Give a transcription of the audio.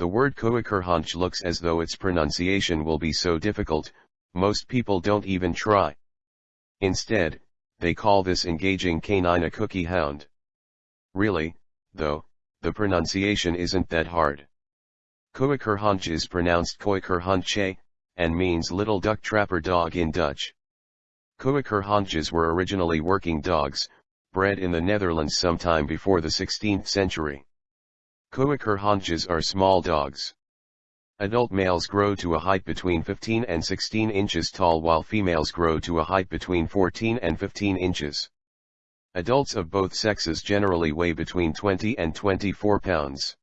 The word Kooikerhondje looks as though its pronunciation will be so difficult, most people don't even try. Instead, they call this engaging canine a cookie hound. Really, though, the pronunciation isn't that hard. Kooikerhondje is pronounced Koekerhonche, and means little duck trapper dog in Dutch. Kooikerhondjes were originally working dogs, bred in the Netherlands sometime before the 16th century. Kooikerhondjes are small dogs. Adult males grow to a height between 15 and 16 inches tall while females grow to a height between 14 and 15 inches. Adults of both sexes generally weigh between 20 and 24 pounds.